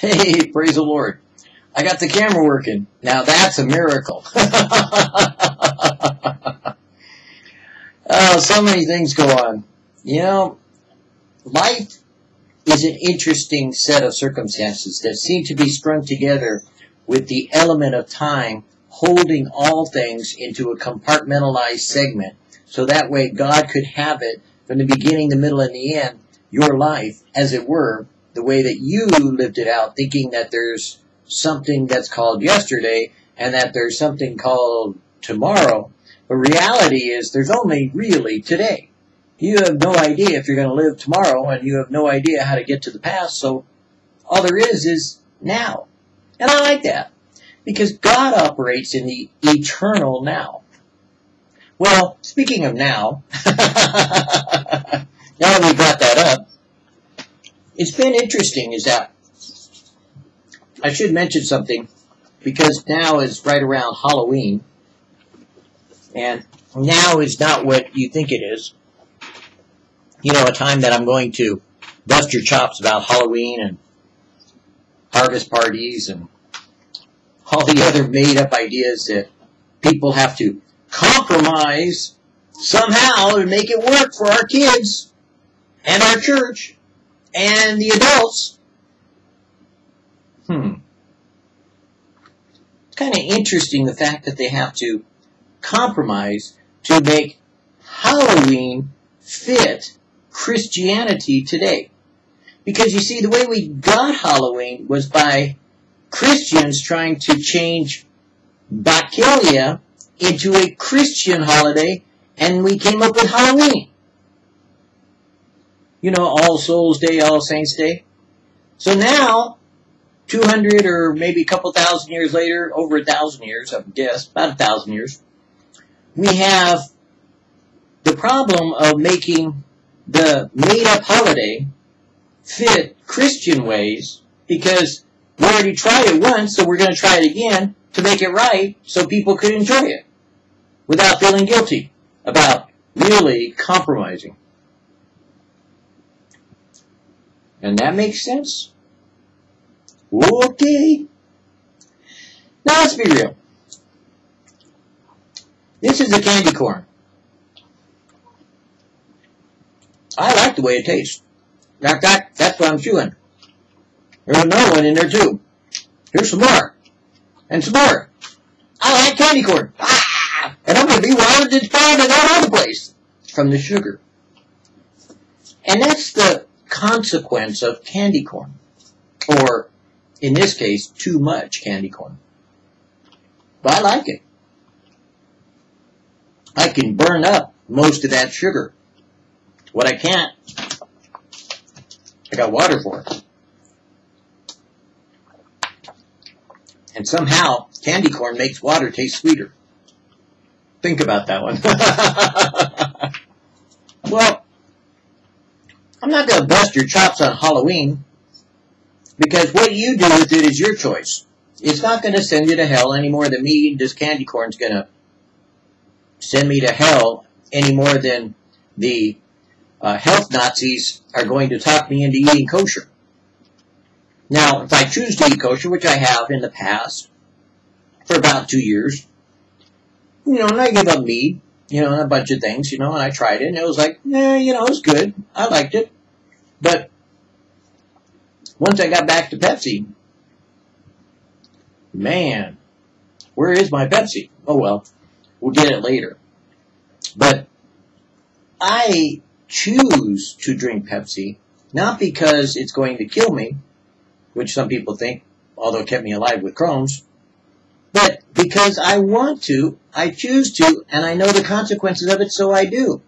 Hey, praise the Lord. I got the camera working. Now that's a miracle. oh, so many things go on. You know, life is an interesting set of circumstances that seem to be strung together with the element of time holding all things into a compartmentalized segment. So that way God could have it from the beginning, the middle, and the end, your life, as it were, the way that you lived it out, thinking that there's something that's called yesterday and that there's something called tomorrow. But reality is there's only really today. You have no idea if you're going to live tomorrow and you have no idea how to get to the past. So all there is is now. And I like that because God operates in the eternal now. Well, speaking of now, now that we brought that up, it's been interesting is that I should mention something because now is right around Halloween and now is not what you think it is. You know, a time that I'm going to bust your chops about Halloween and harvest parties and all the other made up ideas that people have to compromise somehow to make it work for our kids and our church and the adults. Hmm. It's kind of interesting the fact that they have to compromise to make Halloween fit Christianity today. Because you see, the way we got Halloween was by Christians trying to change Bacchia into a Christian holiday, and we came up with Halloween you know, All Souls Day, All Saints Day. So now, 200 or maybe a couple thousand years later, over a thousand years, I guess, about a thousand years, we have the problem of making the made-up holiday fit Christian ways because we already tried it once, so we're going to try it again to make it right so people could enjoy it without feeling guilty about really compromising. And that makes sense? Okay. Now let's be real. This is a candy corn. I like the way it tastes. That, that, that's what I'm chewing. There's another one in there too. Here's some more. And some more. I like candy corn. Ah! And I'm going to be wild and found and all over the place from the sugar. And that's the consequence of candy corn. Or, in this case, too much candy corn. But I like it. I can burn up most of that sugar. What I can't, I got water for it. And somehow, candy corn makes water taste sweeter. Think about that one. well, I'm not going to bust your chops on Halloween because what you do with it is your choice. It's not going to send you to hell any more than me this candy corn's going to send me to hell any more than the uh, health Nazis are going to talk me into eating kosher. Now, if I choose to eat kosher, which I have in the past for about two years, you know, and I give up meat, you know, and a bunch of things, you know, and I tried it, and it was like, yeah, you know, it was good. I liked it. But once I got back to Pepsi, man, where is my Pepsi? Oh well, we'll get it later. But I choose to drink Pepsi, not because it's going to kill me, which some people think, although it kept me alive with Crohn's, but because I want to, I choose to, and I know the consequences of it, so I do.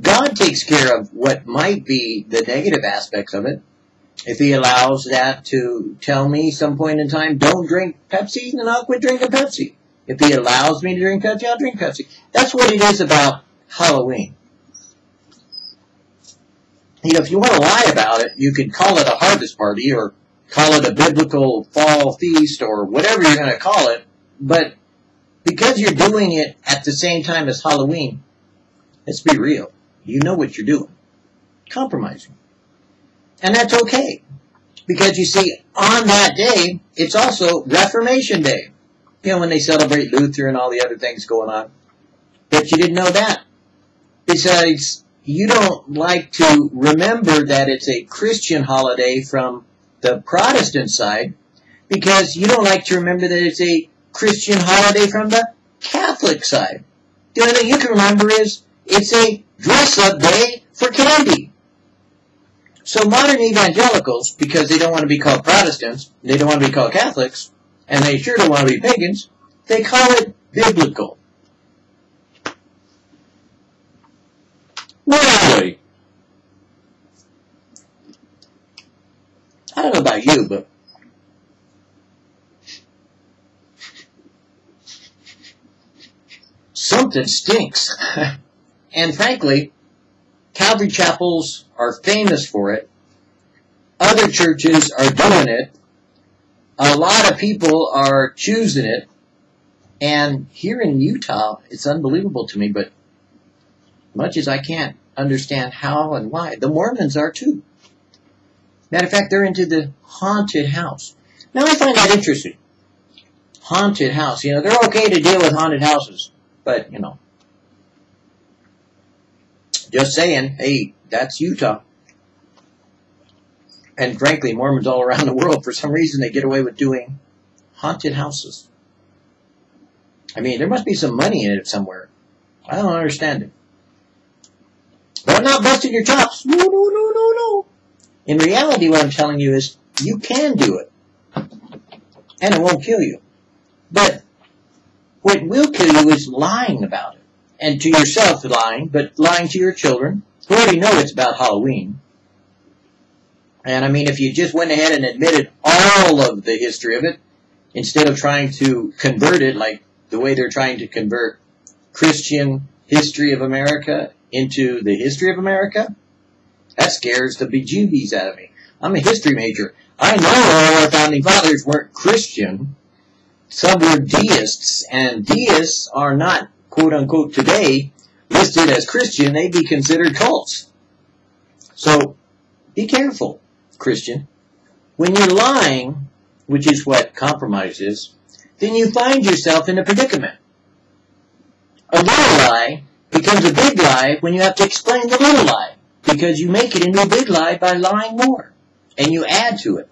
God takes care of what might be the negative aspects of it. If he allows that to tell me some point in time, don't drink Pepsi, then I'll quit drinking Pepsi. If he allows me to drink Pepsi, I'll drink Pepsi. That's what it is about Halloween. You know, if you want to lie about it, you can call it a harvest party or call it a biblical fall feast or whatever you're going to call it. But because you're doing it at the same time as Halloween, let's be real. You know what you're doing. Compromising. And that's okay. Because you see, on that day, it's also Reformation Day. You know, when they celebrate Luther and all the other things going on. But you didn't know that. Besides, you don't like to remember that it's a Christian holiday from the Protestant side because you don't like to remember that it's a Christian holiday from the Catholic side. The only thing you can remember is it's a dress-up day for candy. So modern evangelicals, because they don't want to be called Protestants, they don't want to be called Catholics, and they sure don't want to be pagans, they call it biblical. Really? I don't know about you, but something stinks. and frankly, Calvary chapels are famous for it. Other churches are doing it. A lot of people are choosing it. And here in Utah, it's unbelievable to me, but much as I can't understand how and why, the Mormons are too. Matter of fact, they're into the haunted house. Now I find that interesting. Haunted house. You know, they're okay to deal with haunted houses. But, you know, just saying, hey, that's Utah. And frankly, Mormons all around the world, for some reason, they get away with doing haunted houses. I mean, there must be some money in it somewhere. I don't understand it. But I'm not busting your chops. No, no, no, no, no. In reality, what I'm telling you is you can do it. And it won't kill you. But what will kill you is lying about it. And to yourself lying, but lying to your children, who already know it's about Halloween. And I mean, if you just went ahead and admitted all of the history of it, instead of trying to convert it like the way they're trying to convert Christian history of America into the history of America, that scares the bejeebies out of me. I'm a history major. I know all our founding fathers weren't Christian, some were deists, and deists are not, quote unquote, today listed as Christian. They'd be considered cults. So be careful, Christian. When you're lying, which is what compromise is, then you find yourself in a predicament. A little lie becomes a big lie when you have to explain the little lie, because you make it into a big lie by lying more, and you add to it.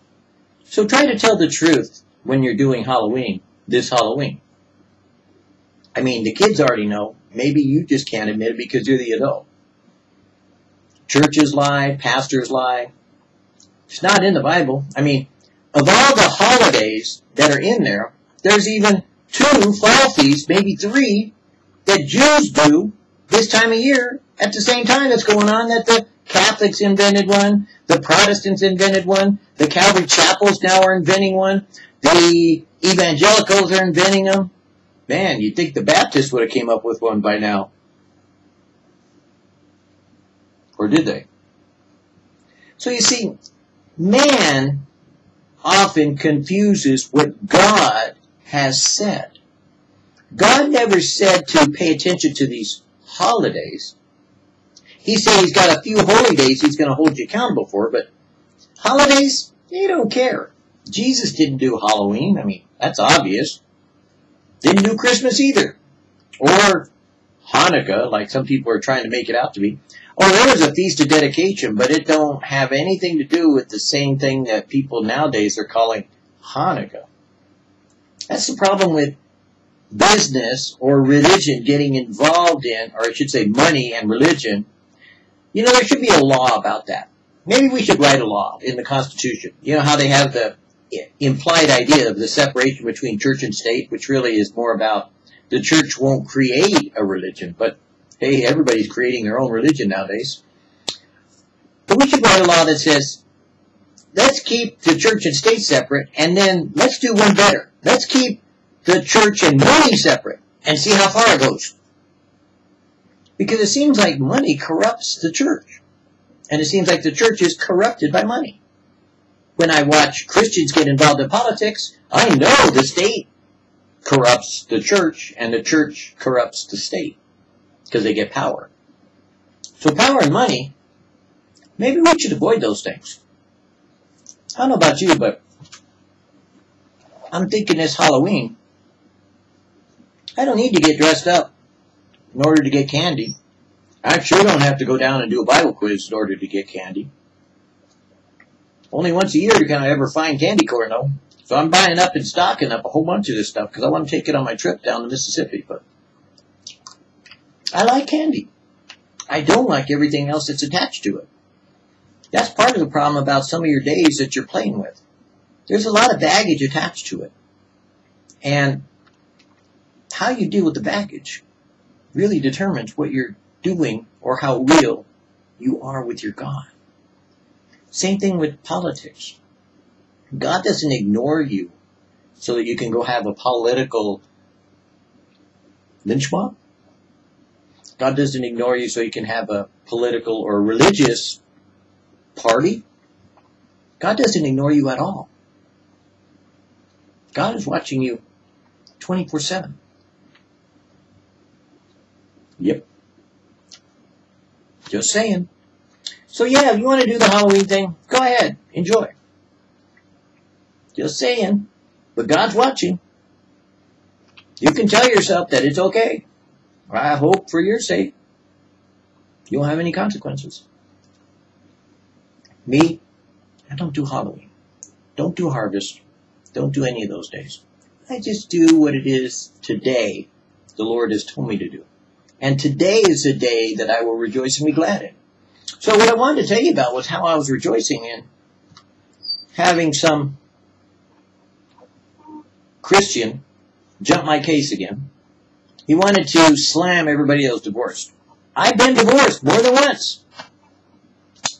So try to tell the truth when you're doing Halloween this Halloween. I mean, the kids already know. Maybe you just can't admit it because you're the adult. Churches lie, pastors lie. It's not in the Bible. I mean, of all the holidays that are in there, there's even two fall feasts, maybe three, that Jews do this time of year at the same time that's going on that the Catholics invented one, the Protestants invented one, the Calvary chapels now are inventing one, the evangelicals are inventing them. Man, you'd think the Baptists would have came up with one by now. Or did they? So you see, man often confuses what God has said. God never said to pay attention to these holidays. He said he's got a few holy days he's going to hold you accountable for, but holidays, they don't care. Jesus didn't do Halloween. I mean, that's obvious. Didn't do Christmas either. Or Hanukkah, like some people are trying to make it out to be. Oh, there was a feast of dedication, but it don't have anything to do with the same thing that people nowadays are calling Hanukkah. That's the problem with business or religion getting involved in, or I should say money and religion. You know, there should be a law about that. Maybe we should write a law in the Constitution. You know how they have the implied idea of the separation between church and state, which really is more about the church won't create a religion, but hey, everybody's creating their own religion nowadays. But we should write a law that says, let's keep the church and state separate, and then let's do one better. Let's keep the church and money separate, and see how far it goes. Because it seems like money corrupts the church. And it seems like the church is corrupted by money when I watch Christians get involved in politics, I know the state corrupts the church and the church corrupts the state because they get power. So power and money, maybe we should avoid those things. I don't know about you, but I'm thinking this Halloween, I don't need to get dressed up in order to get candy. I sure don't have to go down and do a Bible quiz in order to get candy. Only once a year can I ever find candy corn, though. So I'm buying up and stocking up a whole bunch of this stuff because I want to take it on my trip down to Mississippi. But I like candy. I don't like everything else that's attached to it. That's part of the problem about some of your days that you're playing with. There's a lot of baggage attached to it. And how you deal with the baggage really determines what you're doing or how real you are with your God. Same thing with politics. God doesn't ignore you so that you can go have a political lynch mob. God doesn't ignore you so you can have a political or religious party. God doesn't ignore you at all. God is watching you 24 7. Yep. Just saying. So yeah, if you want to do the Halloween thing, go ahead. Enjoy. Just saying. But God's watching. You can tell yourself that it's okay. I hope for your sake you won't have any consequences. Me, I don't do Halloween. Don't do harvest. Don't do any of those days. I just do what it is today the Lord has told me to do. And today is a day that I will rejoice and be glad in. So what I wanted to tell you about was how I was rejoicing in having some Christian jump my case again. He wanted to slam everybody else divorced. I've been divorced more than once.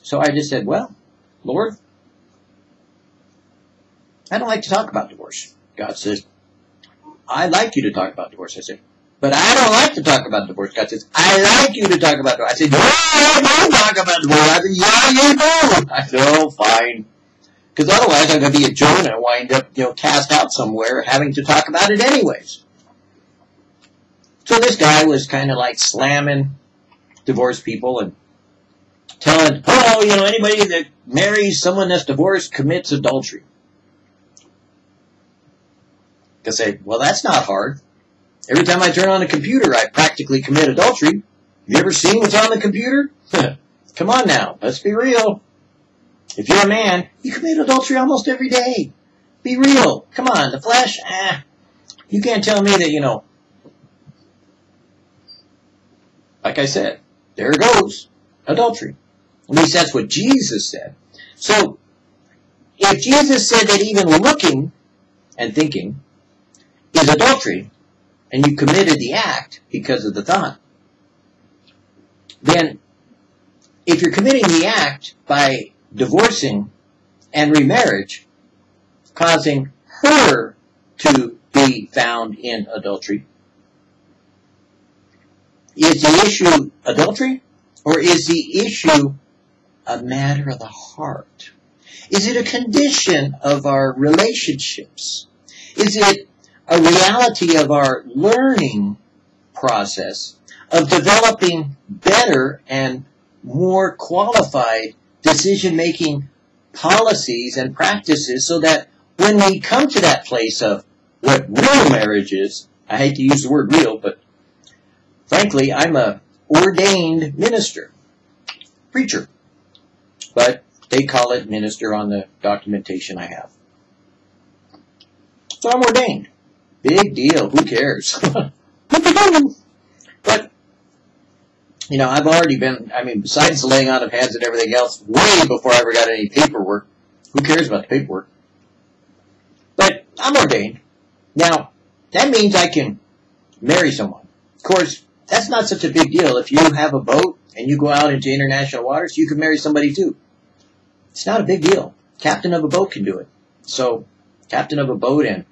So I just said, well, Lord, I don't like to talk about divorce. God says, I like you to talk about divorce. I said, but I don't like to talk about divorce. God says, I like you to talk about divorce. I said, no, I don't talk about divorce. I said, yeah, you do. I said, oh, fine. Because otherwise I'm going to be a Jonah and wind up, you know, cast out somewhere having to talk about it anyways. So this guy was kind of like slamming divorced people and telling, oh, you know, anybody that marries someone that's divorced commits adultery. I say, well, that's not hard. Every time I turn on a computer, I practically commit adultery. Have you ever seen what's on the computer? Come on now, let's be real. If you're a man, you commit adultery almost every day. Be real. Come on, the flesh, ah. You can't tell me that, you know, like I said, there it goes adultery. At least that's what Jesus said. So, if Jesus said that even looking and thinking is adultery, and you committed the act because of the thought, then if you're committing the act by divorcing and remarriage, causing her to be found in adultery, is the issue adultery or is the issue a matter of the heart? Is it a condition of our relationships? Is it a reality of our learning process of developing better and more qualified decision making policies and practices so that when we come to that place of what real marriage is, I hate to use the word real, but frankly, I'm a ordained minister, preacher, but they call it minister on the documentation I have. So I'm ordained. Big deal. Who cares? but, you know, I've already been, I mean, besides the laying on of hands and everything else, way before I ever got any paperwork. Who cares about the paperwork? But I'm ordained. Now, that means I can marry someone. Of course, that's not such a big deal. If you have a boat and you go out into international waters, you can marry somebody too. It's not a big deal. Captain of a boat can do it. So, captain of a boat and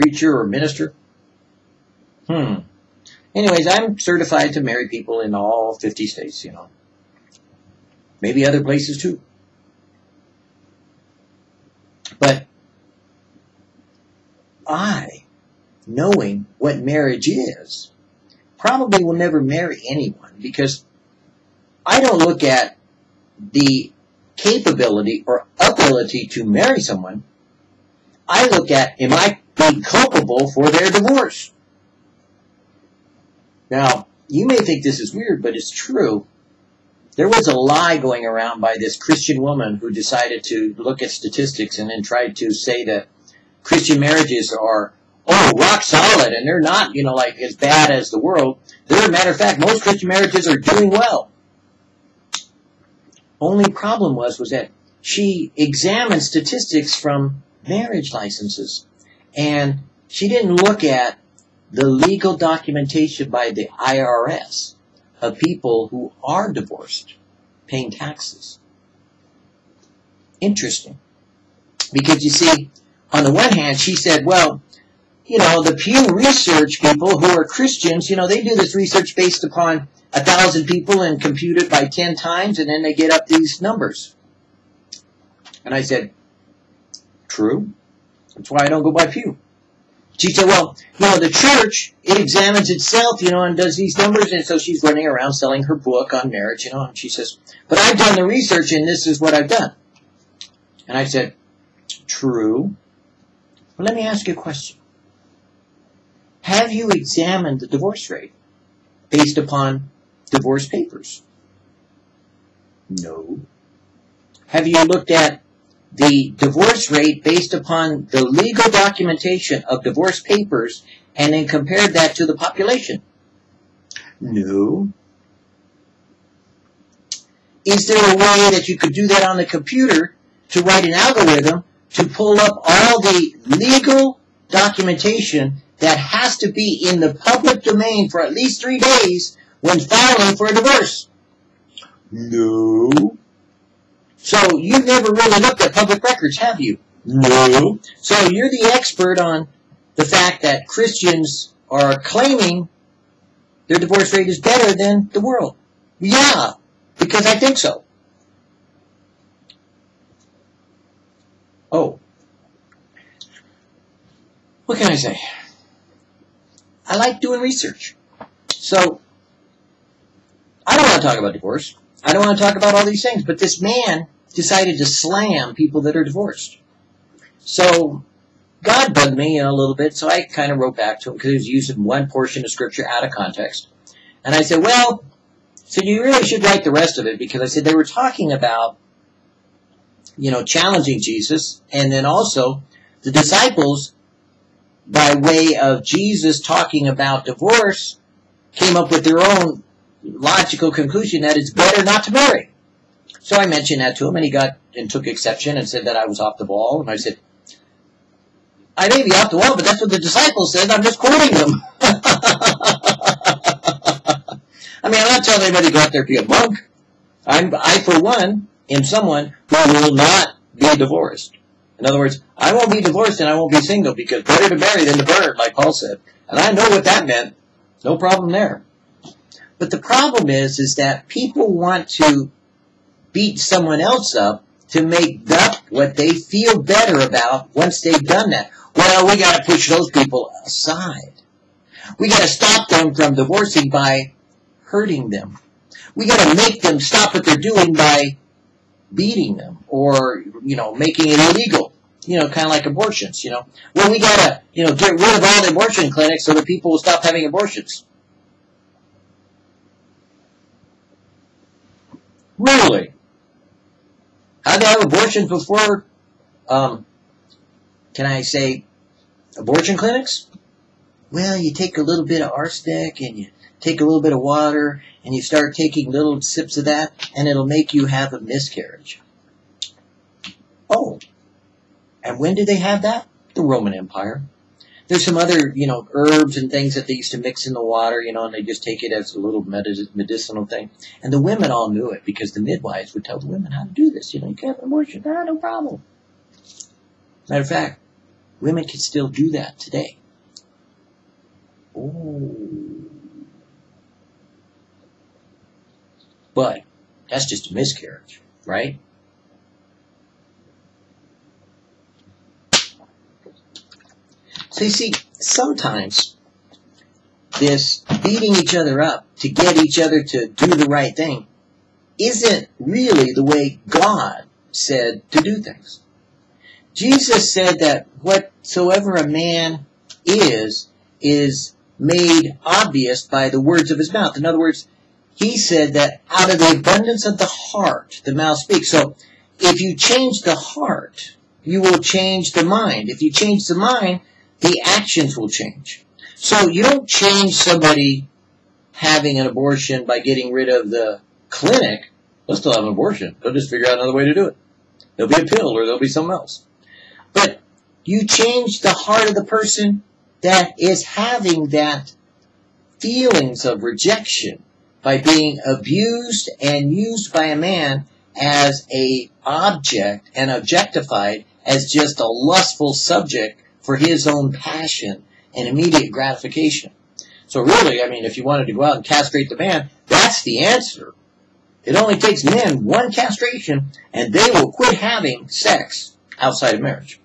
preacher or minister? Hmm. Anyways, I'm certified to marry people in all 50 states, you know. Maybe other places too. But I, knowing what marriage is, probably will never marry anyone because I don't look at the capability or ability to marry someone, I look at, am I being culpable for their divorce? Now, you may think this is weird, but it's true. There was a lie going around by this Christian woman who decided to look at statistics and then tried to say that Christian marriages are, oh, rock solid, and they're not, you know, like as bad as the world. They're, a matter of fact, most Christian marriages are doing well. Only problem was, was that she examined statistics from marriage licenses. And she didn't look at the legal documentation by the IRS of people who are divorced paying taxes. Interesting. Because you see, on the one hand, she said, well, you know, the Pew Research people who are Christians, you know, they do this research based upon a thousand people and compute it by ten times, and then they get up these numbers. And I said, true. That's why I don't go by Pew. She said, well, you know, the church, it examines itself, you know, and does these numbers. And so she's running around selling her book on marriage, you know, and she says, but I've done the research and this is what I've done. And I said, true. But let me ask you a question. Have you examined the divorce rate based upon divorce papers? No. Have you looked at the divorce rate based upon the legal documentation of divorce papers and then compared that to the population? No. Is there a way that you could do that on the computer to write an algorithm to pull up all the legal documentation that has to be in the public domain for at least three days when filing for a divorce? No. So you've never really looked at public records, have you? No. So you're the expert on the fact that Christians are claiming their divorce rate is better than the world. Yeah, because I think so. Oh. What can I say? I like doing research. So, I don't want to talk about divorce. I don't want to talk about all these things, but this man decided to slam people that are divorced. So God bugged me a little bit, so I kind of wrote back to him because he was using one portion of scripture out of context. And I said, well, so you really should write the rest of it because I said they were talking about, you know, challenging Jesus and then also the disciples by way of Jesus talking about divorce came up with their own logical conclusion that it's better not to marry. So I mentioned that to him, and he got and took exception and said that I was off the ball. And I said, I may be off the wall, but that's what the disciples said. I'm just quoting them. I mean, I'm not telling anybody to go out there to be a monk. I'm, I, for one, am someone who will not be divorced. In other words, I won't be divorced and I won't be single because better to marry than to burn, like Paul said. And I know what that meant. No problem there. But the problem is, is that people want to beat someone else up to make up what they feel better about once they've done that. Well, we got to push those people aside. We got to stop them from divorcing by hurting them. We got to make them stop what they're doing by beating them or, you know, making it illegal. You know, kind of like abortions, you know. Well, we got to, you know, get rid of all the abortion clinics so that people will stop having abortions. Really? Had they have abortions before, um, can I say, abortion clinics? Well, you take a little bit of arsenic and you take a little bit of water and you start taking little sips of that and it'll make you have a miscarriage. Oh. And when did they have that? The Roman Empire. There's some other, you know, herbs and things that they used to mix in the water, you know, and they just take it as a little medicinal thing. And the women all knew it because the midwives would tell the women how to do this. You know, you can't have an abortion. Ah, no problem. Matter of fact, women can still do that today. Oh. But that's just a miscarriage, right? You see, sometimes this beating each other up to get each other to do the right thing isn't really the way God said to do things. Jesus said that whatsoever a man is, is made obvious by the words of his mouth. In other words, he said that out of the abundance of the heart, the mouth speaks. So if you change the heart, you will change the mind. If you change the mind, the actions will change. So you don't change somebody having an abortion by getting rid of the clinic. They'll still have an abortion. They'll just figure out another way to do it. There'll be a pill or there'll be something else. But you change the heart of the person that is having that feelings of rejection by being abused and used by a man as a object and objectified as just a lustful subject for his own passion and immediate gratification. So really, I mean, if you wanted to go out and castrate the man, that's the answer. It only takes men one castration and they will quit having sex outside of marriage.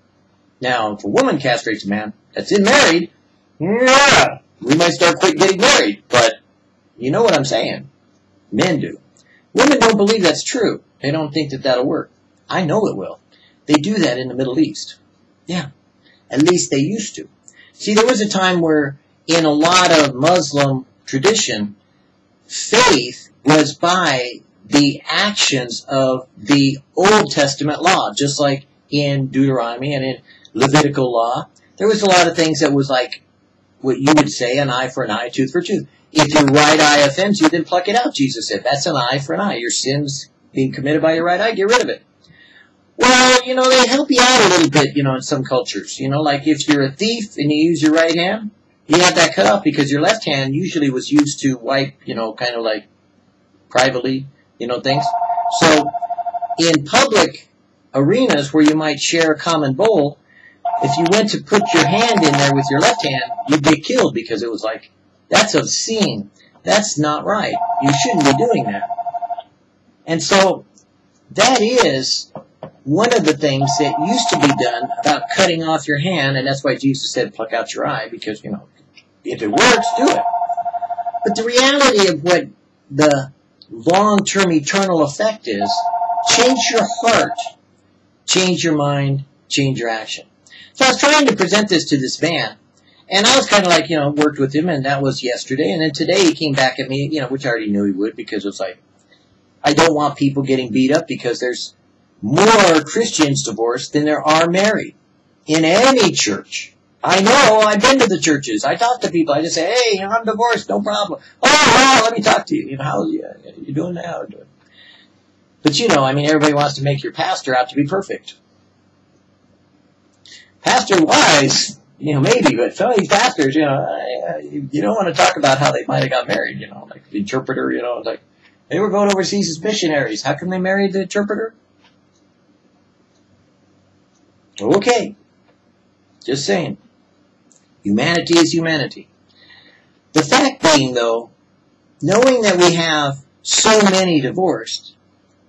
Now, if a woman castrates a man that's in married, yeah, we might start quit getting married, but you know what I'm saying. Men do. Women don't believe that's true. They don't think that that'll work. I know it will. They do that in the Middle East. Yeah. At least they used to. See, there was a time where in a lot of Muslim tradition, faith was by the actions of the Old Testament law, just like in Deuteronomy and in Levitical law. There was a lot of things that was like what you would say an eye for an eye, tooth for tooth. If your right eye offends you, then pluck it out, Jesus said. That's an eye for an eye. Your sin's being committed by your right eye, get rid of it. Well, you know, they help you out a little bit, you know, in some cultures. You know, like if you're a thief and you use your right hand, you have that cut off because your left hand usually was used to wipe, you know, kind of like privately, you know, things. So in public arenas where you might share a common bowl, if you went to put your hand in there with your left hand, you'd get killed because it was like, that's obscene. That's not right. You shouldn't be doing that. And so that is one of the things that used to be done about cutting off your hand, and that's why Jesus said pluck out your eye, because, you know, if it works, do it. But the reality of what the long-term eternal effect is, change your heart, change your mind, change your action. So I was trying to present this to this man, and I was kind of like, you know, worked with him, and that was yesterday, and then today he came back at me, you know, which I already knew he would, because it was like, I don't want people getting beat up because there's more Christians divorced than there are married in any church. I know. I've been to the churches. I talk to people. I just say, "Hey, I'm divorced. No problem." Oh, well, let me talk to you. You know, how you, you doing now? But you know, I mean, everybody wants to make your pastor out to be perfect. Pastor wise, you know, maybe, but some of these pastors, you know, you don't want to talk about how they might have got married. You know, like the interpreter. You know, like they were going overseas as missionaries. How come they married the interpreter? Okay. Just saying. Humanity is humanity. The fact being, though, knowing that we have so many divorced,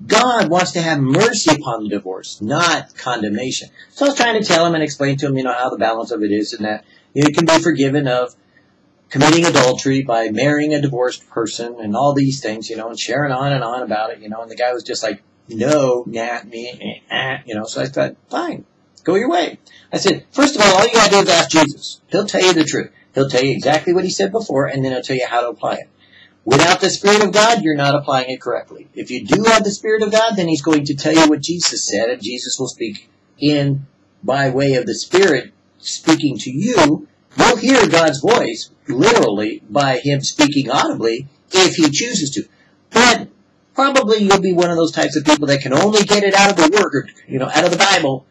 God wants to have mercy upon the divorce, not condemnation. So I was trying to tell him and explain to him, you know, how the balance of it is and that you can be forgiven of committing adultery by marrying a divorced person and all these things, you know, and sharing on and on about it, you know, and the guy was just like, no, nah, me, eh, eh, you know, so I thought, fine, Go your way. I said, first of all, all you gotta do is ask Jesus. He'll tell you the truth. He'll tell you exactly what he said before, and then he'll tell you how to apply it. Without the Spirit of God, you're not applying it correctly. If you do have the Spirit of God, then he's going to tell you what Jesus said, and Jesus will speak in by way of the Spirit speaking to you. You'll hear God's voice, literally, by him speaking audibly, if he chooses to. But probably you'll be one of those types of people that can only get it out of the Word, you know, out of the Bible,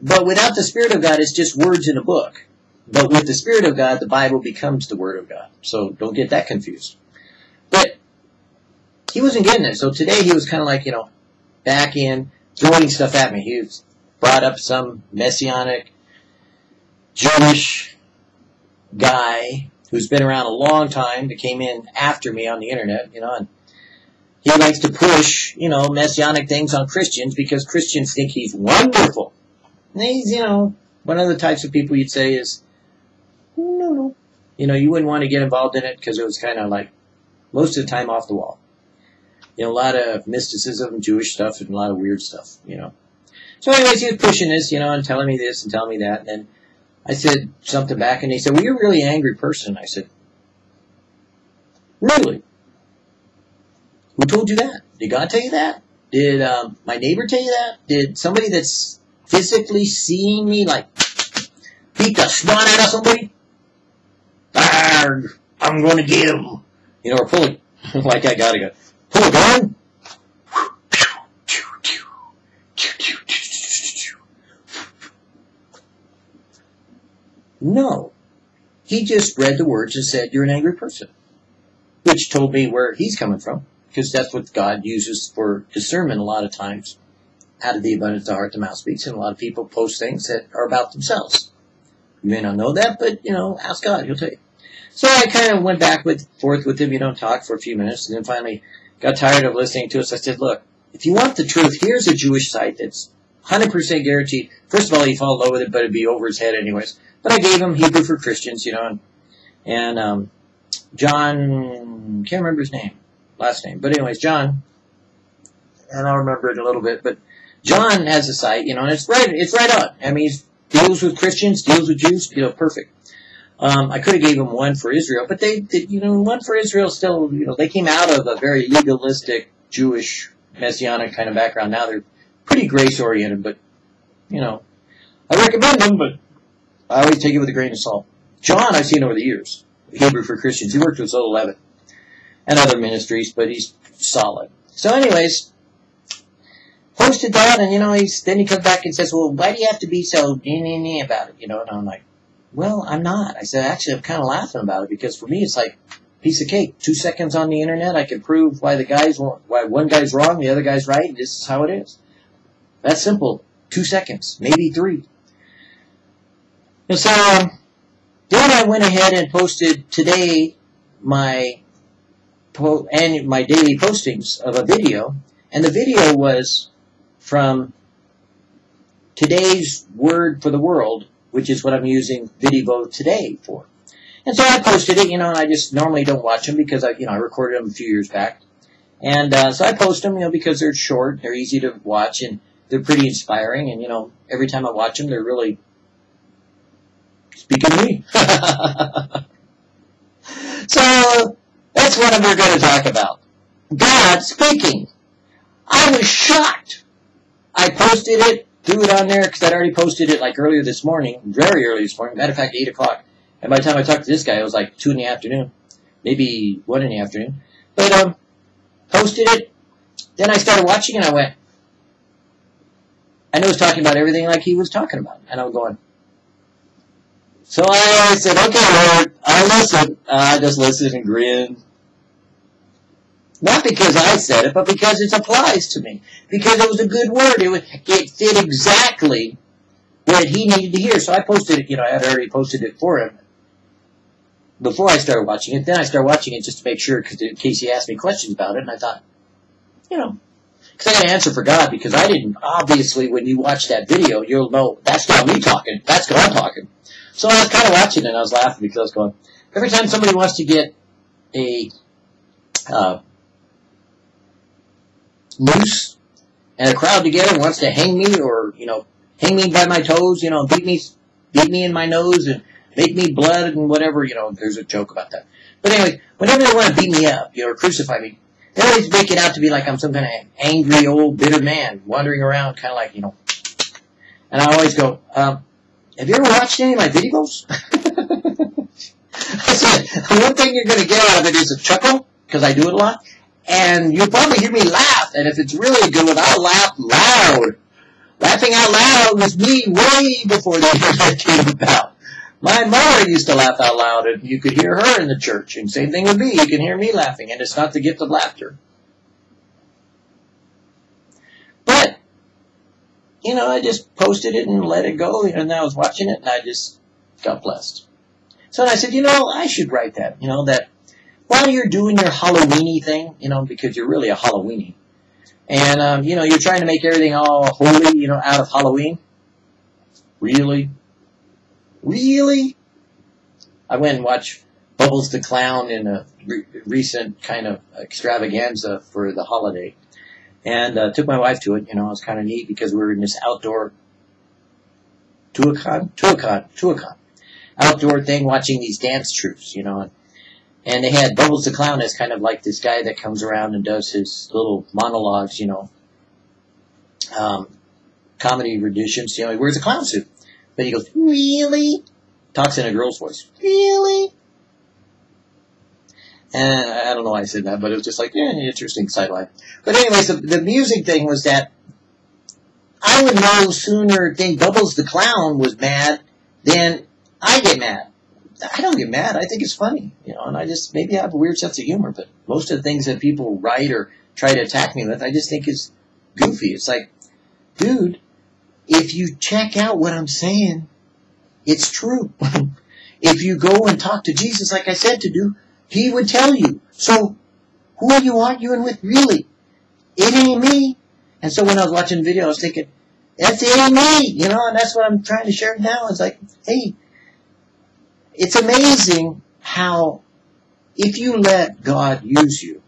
but without the Spirit of God, it's just words in a book. But with the Spirit of God, the Bible becomes the Word of God. So don't get that confused. But he wasn't getting it. So today he was kind of like, you know, back in, throwing stuff at me. He brought up some messianic Jewish guy who's been around a long time that came in after me on the internet, you know, and he likes to push, you know, messianic things on Christians because Christians think he's wonderful. And he's, you know, one of the types of people you'd say is, no, no. You know, you wouldn't want to get involved in it because it was kind of like most of the time off the wall. You know, a lot of mysticism, Jewish stuff, and a lot of weird stuff, you know. So anyways, he was pushing this, you know, and telling me this and telling me that. And then I said something back, and he said, well, you're a really angry person. I said, really? Who told you that? Did God tell you that? Did um, my neighbor tell you that? Did somebody that's physically seeing me, like, beat the snot out of somebody? I'm going to get him. You know, or pull it, like I gotta go. Pull a gun? No. He just read the words and said, You're an angry person. Which told me where he's coming from, because that's what God uses for discernment a lot of times. Out of the abundance of heart, the mouth speaks, and a lot of people post things that are about themselves. You may not know that, but, you know, ask God, he'll tell you. So I kind of went back with forth with him, you know, talk for a few minutes, and then finally got tired of listening to us. I said, look, if you want the truth, here's a Jewish site that's 100% guaranteed. First of all, he'd fall in love with it, but it'd be over his head anyways. But I gave him Hebrew for Christians, you know, and, and um, John, can't remember his name, last name. But anyways, John, and I'll remember it a little bit, but John has a site, you know, and it's right, it's right on. I mean, he deals with Christians, deals with Jews, you know, perfect. Um, I could have gave him one for Israel, but they, they, you know, one for Israel still, you know, they came out of a very legalistic Jewish messianic kind of background. Now they're pretty grace oriented, but you know, I recommend them, but I always take it with a grain of salt. John, I've seen over the years, Hebrew for Christians. He worked with Soul 11 and other ministries, but he's solid. So, anyways, posted that, and you know, he's then he comes back and says, "Well, why do you have to be so about it?" You know, and I'm like, "Well, I'm not." I said, "Actually, I'm kind of laughing about it because for me, it's like piece of cake. Two seconds on the internet, I can prove why the guy's why one guy's wrong, the other guy's right. And this is how it is. That's simple. Two seconds, maybe three." And so um, then I went ahead and posted today my po- and my daily postings of a video, and the video was from today's word for the world, which is what I'm using Vidivo today for. And so I posted it, you know, and I just normally don't watch them because I, you know, I recorded them a few years back. And uh, so I post them, you know, because they're short, they're easy to watch, and they're pretty inspiring. And you know, every time I watch them, they're really speaking to me. so that's what we're going to talk about. God speaking. I was shocked. I posted it, threw it on there because I'd already posted it like earlier this morning, very early this morning. Matter of fact, eight o'clock. And by the time I talked to this guy, it was like two in the afternoon, maybe one in the afternoon. But um, posted it. Then I started watching, and I went. I know he was talking about everything like he was talking about, and I'm going. So I said, okay, Lord, I'll listen. I just listened and grinned. Not because I said it, but because it applies to me. Because it was a good word. It, was, it fit exactly what he needed to hear. So I posted it, you know, I had already posted it for him before I started watching it. Then I started watching it just to make sure, cause in case he asked me questions about it. And I thought, you know, because I got to answer for God because I didn't, obviously, when you watch that video, you'll know that's not me talking. That's God talking. So I was kind of watching it and I was laughing because I was going, every time somebody wants to get a uh, noose and a crowd together wants to hang me or, you know, hang me by my toes, you know, beat me, beat me in my nose and make me blood and whatever, you know, there's a joke about that. But anyway, whenever they want to beat me up, you know, or crucify me, they always make it out to be like I'm some kind of angry old bitter man wandering around, kind of like, you know, and I always go, um, have you ever watched any of my videos? I said, one thing you're going to get out of it is a chuckle, because I do it a lot, and you'll probably hear me laugh, and if it's really a good one, I'll laugh loud. Laughing out loud was me way before the internet came about. My mother used to laugh out loud, and you could hear her in the church, and same thing with me, you can hear me laughing, and it's not the gift of laughter. But you know, I just posted it and let it go, and I was watching it, and I just got blessed. So I said, you know, I should write that, you know, that while you're doing your Halloweeny thing, you know, because you're really a Halloweeny, and, um, you know, you're trying to make everything all holy, you know, out of Halloween. Really? Really? I went and watched Bubbles the Clown in a re- recent kind of extravaganza for the holiday. And uh, took my wife to it. You know, it was kind of neat because we were in this outdoor Tuacahn, Tuacahn, Tuacahn, outdoor thing watching these dance troupes, you know. And, and they had Bubbles the Clown as kind of like this guy that comes around and does his little monologues, you know, um, comedy renditions. You know, he wears a clown suit. But he goes, really? Talks in a girl's voice. Really? And I don't know why I said that, but it was just like, yeah, interesting sideline. But anyways, the, the music thing was that I would no sooner think Bubbles the Clown was mad than I get mad. I don't get mad. I think it's funny, you know, and I just maybe I have a weird sense of humor, but most of the things that people write or try to attack me with, I just think is goofy. It's like, dude, if you check out what I'm saying, it's true. if you go and talk to Jesus, like I said to do, he would tell you. So, who are you arguing with, really? It ain't me. And so when I was watching the video, I was thinking, that's it ain't me, you know, and that's what I'm trying to share now. It's like, hey, it's amazing how if you let God use you,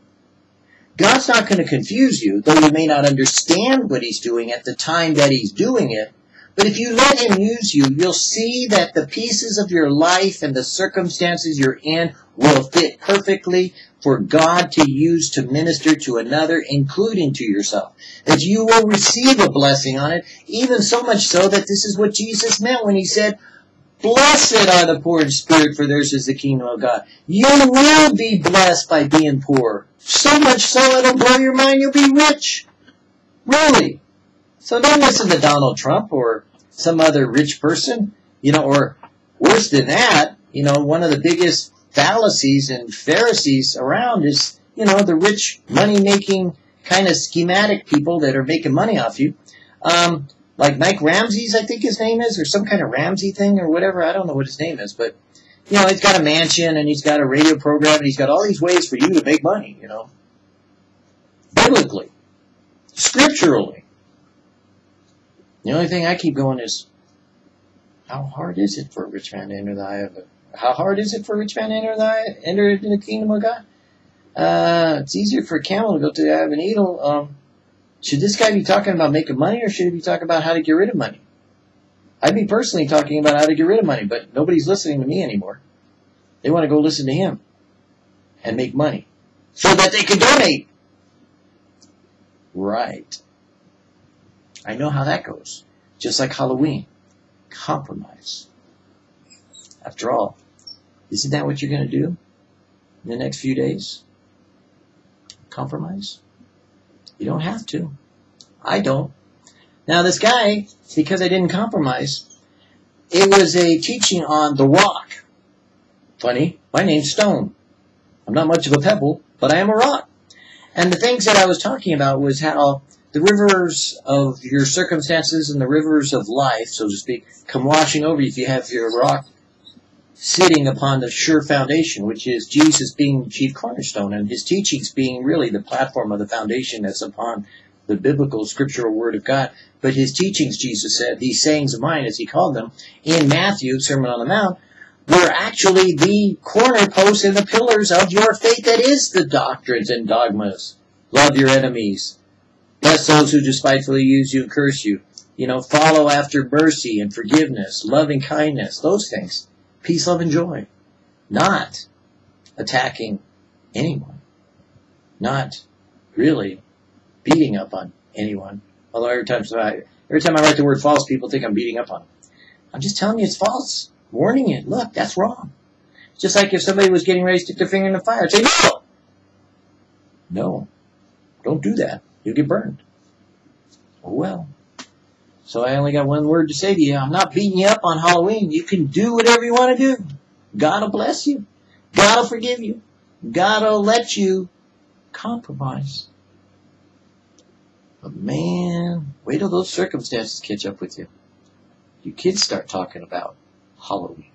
God's not going to confuse you, though you may not understand what He's doing at the time that He's doing it. But if you let Him use you, you'll see that the pieces of your life and the circumstances you're in will fit perfectly for God to use to minister to another, including to yourself. That you will receive a blessing on it, even so much so that this is what Jesus meant when He said, Blessed are the poor in spirit, for theirs is the kingdom of God. You will be blessed by being poor. So much so it'll blow your mind you'll be rich. Really. So don't listen to Donald Trump or some other rich person, you know, or worse than that, you know, one of the biggest fallacies and Pharisees around is, you know, the rich, money-making, kind of schematic people that are making money off you. Um, like Mike Ramsey's, I think his name is, or some kind of Ramsey thing or whatever. I don't know what his name is, but you know, he's got a mansion and he's got a radio program and he's got all these ways for you to make money, you know. Biblically, scripturally. The only thing I keep going is, how hard is it for a rich man to enter the eye of it? How hard is it for a rich man to enter the eye, enter into the kingdom of God? Uh, it's easier for a camel to go to the eye of a needle. Um, should this guy be talking about making money or should he be talking about how to get rid of money? I'd be personally talking about how to get rid of money, but nobody's listening to me anymore. They want to go listen to him and make money so that they can donate. Right. I know how that goes. Just like Halloween. Compromise. After all, isn't that what you're going to do in the next few days? Compromise? You don't have to. I don't. Now this guy, because I didn't compromise, it was a teaching on the rock. Funny, my name's Stone. I'm not much of a pebble, but I am a rock. And the things that I was talking about was how the rivers of your circumstances and the rivers of life, so to speak, come washing over you if you have your rock sitting upon the sure foundation, which is Jesus being the chief cornerstone and his teachings being really the platform of the foundation that's upon the biblical scriptural word of God. But his teachings, Jesus said, these sayings of mine, as he called them, in Matthew, Sermon on the Mount, were actually the corner posts and the pillars of your faith that is the doctrines and dogmas. Love your enemies. Bless those who despitefully use you and curse you. You know, follow after mercy and forgiveness, loving kindness, those things peace, love, and joy. Not attacking anyone. Not really beating up on anyone. Although every time I, every time I write the word false, people think I'm beating up on them. I'm just telling you it's false. Warning you. Look, that's wrong. Just like if somebody was getting ready to stick their finger in the fire, say no. No. Don't do that. You'll get burned. Oh well. So I only got one word to say to you. I'm not beating you up on Halloween. You can do whatever you want to do. God will bless you. God will forgive you. God will let you compromise. But man, wait till those circumstances catch up with you. You kids start talking about Halloween.